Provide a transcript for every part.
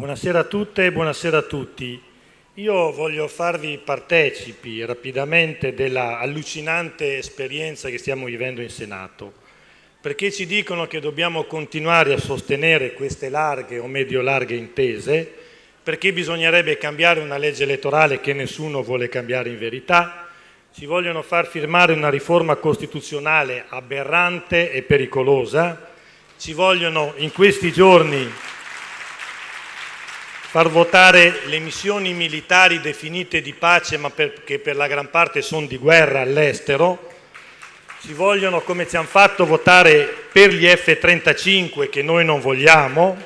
Buonasera a tutte e buonasera a tutti. Io voglio farvi partecipi rapidamente della allucinante esperienza che stiamo vivendo in Senato, perché ci dicono che dobbiamo continuare a sostenere queste larghe o medio-larghe intese, perché bisognerebbe cambiare una legge elettorale che nessuno vuole cambiare in verità, ci vogliono far firmare una riforma costituzionale aberrante e pericolosa, ci vogliono in questi giorni far votare le missioni militari definite di pace ma che per la gran parte sono di guerra all'estero, ci vogliono come ci hanno fatto votare per gli F-35 che noi non vogliamo,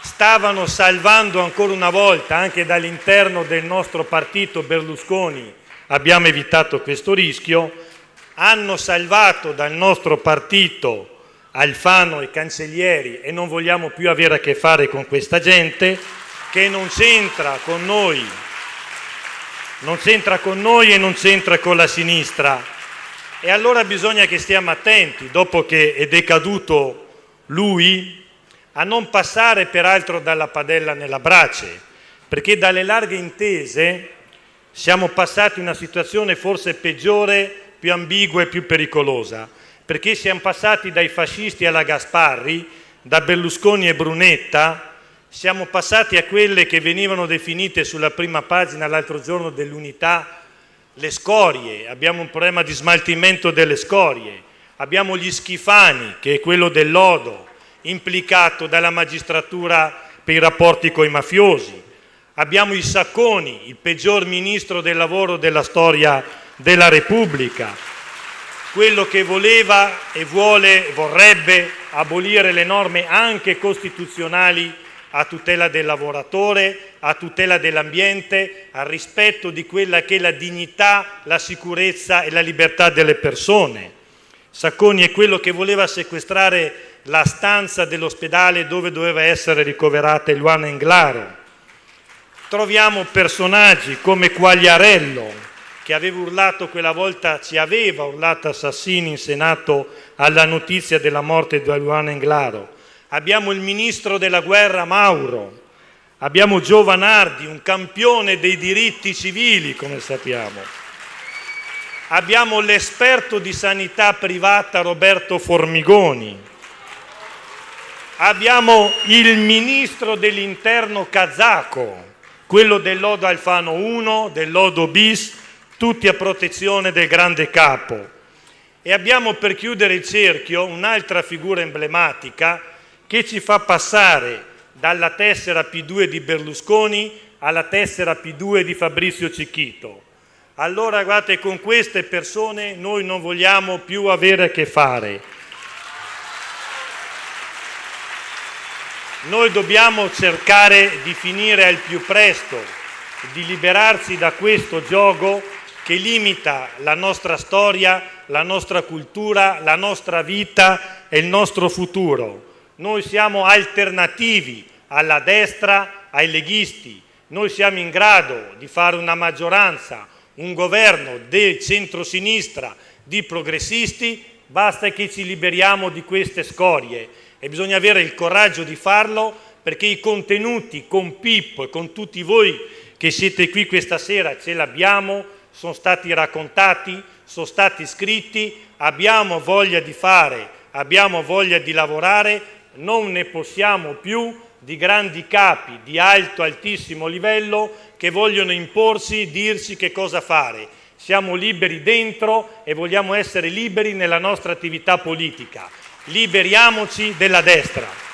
stavano salvando ancora una volta anche dall'interno del nostro partito Berlusconi, abbiamo evitato questo rischio, hanno salvato dal nostro partito Alfano e Cancellieri e non vogliamo più avere a che fare con questa gente che non c'entra con noi, non c'entra con noi e non c'entra con la sinistra. E allora bisogna che stiamo attenti, dopo che è decaduto lui, a non passare peraltro dalla padella nella brace, perché dalle larghe intese siamo passati in una situazione forse peggiore, più ambigua e più pericolosa perché siamo passati dai fascisti alla Gasparri, da Berlusconi e Brunetta, siamo passati a quelle che venivano definite sulla prima pagina l'altro giorno dell'unità le scorie, abbiamo un problema di smaltimento delle scorie, abbiamo gli schifani, che è quello del lodo, implicato dalla magistratura per i rapporti con i mafiosi, abbiamo i Sacconi, il peggior ministro del lavoro della storia della Repubblica, quello che voleva e vuole, vorrebbe abolire le norme anche costituzionali a tutela del lavoratore, a tutela dell'ambiente, al rispetto di quella che è la dignità, la sicurezza e la libertà delle persone. Sacconi è quello che voleva sequestrare la stanza dell'ospedale dove doveva essere ricoverata Luana Englaro. Troviamo personaggi come Quagliarello, che aveva urlato quella volta, ci aveva urlato Assassini in Senato alla notizia della morte di Luana Englaro. Abbiamo il ministro della guerra Mauro, abbiamo Giovanardi, un campione dei diritti civili, come sappiamo. Abbiamo l'esperto di sanità privata Roberto Formigoni. Abbiamo il ministro dell'interno kazako, quello del lodo Alfano 1, del lodo bis, tutti a protezione del grande capo. E abbiamo per chiudere il cerchio un'altra figura emblematica che ci fa passare dalla tessera P2 di Berlusconi alla tessera P2 di Fabrizio Cicchito. Allora guardate, con queste persone noi non vogliamo più avere a che fare. Noi dobbiamo cercare di finire al più presto, di liberarsi da questo gioco che limita la nostra storia, la nostra cultura, la nostra vita e il nostro futuro. Noi siamo alternativi alla destra, ai leghisti. Noi siamo in grado di fare una maggioranza, un governo del centro-sinistra, di progressisti, basta che ci liberiamo di queste scorie e bisogna avere il coraggio di farlo perché i contenuti con Pippo e con tutti voi che siete qui questa sera ce l'abbiamo, sono stati raccontati, sono stati scritti, abbiamo voglia di fare, abbiamo voglia di lavorare, non ne possiamo più di grandi capi di alto, altissimo livello che vogliono imporsi, dirci che cosa fare. Siamo liberi dentro e vogliamo essere liberi nella nostra attività politica. Liberiamoci della destra.